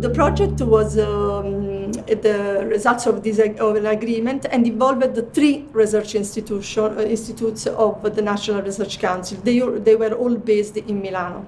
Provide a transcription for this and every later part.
the project was um, the results of this of an agreement and involved the three research institution, uh, institutes of the National Research Council. They, they were all based in Milano.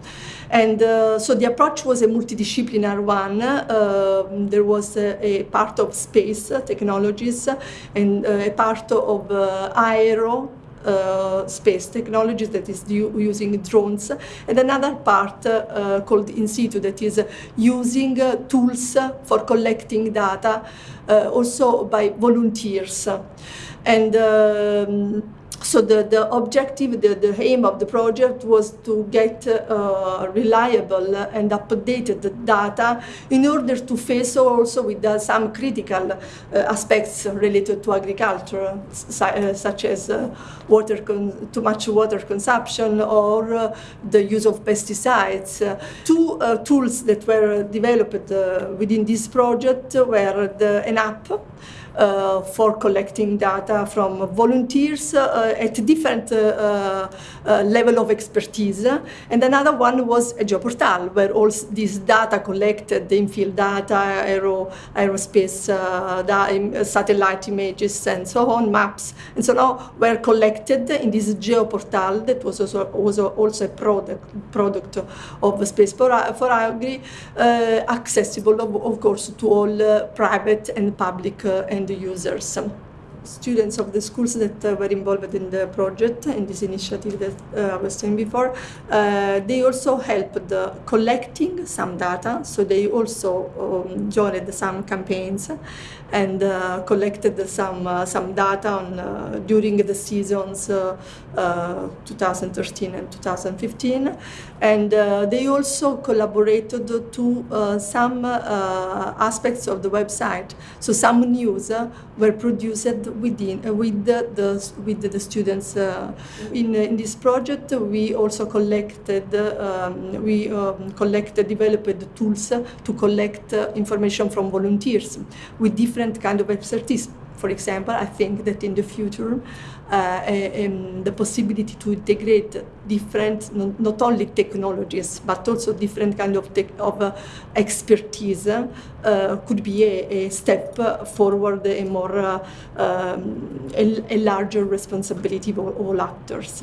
And uh, so the approach was a multidisciplinary one. Uh, there was a, a, part of space technologies and uh, a part of uh, aero uh, space technologies that is using drones. And another part uh, called in situ that is using uh, tools for collecting data uh, also by volunteers. And um, so the, the objective, the, the aim of the project was to get uh, reliable and updated data in order to face also with uh, some critical uh, aspects related to agriculture, uh, such as uh, water too much water consumption or uh, the use of pesticides. two tools that were developed within this project were the, an app uh, for collecting data from volunteers at different uh, uh, uh, level of expertise. And another one was a geoportal, where all this data collected, the infield data, aero, aerospace, uh, da satellite images, and so on, maps, and so on, were collected in this geoportal that was also, was also a product, product of Space for, for Agri, accessible, of, of, course, to all private and public the users students of the schools that uh, were involved in the project, in this initiative that uh, I was saying before, uh, they also helped collecting some data. So they also um, joined some campaigns and uh, collected some uh, some data on, uh, during the seasons 2013 and 2015. And they also collaborated to some aspects of the website. So some news were produced within uh, with the, the, with the students. Uh, in in this project, we also collected um, we um, collected developed tools to collect uh, information from volunteers with different kind of expertise. For example, I think that in the future, uh, um, the possibility to integrate different, not only technologies, but also different kind of, of uh, expertise uh, could be a, a, step forward, a more, uh, um, a, a, larger responsibility of all actors.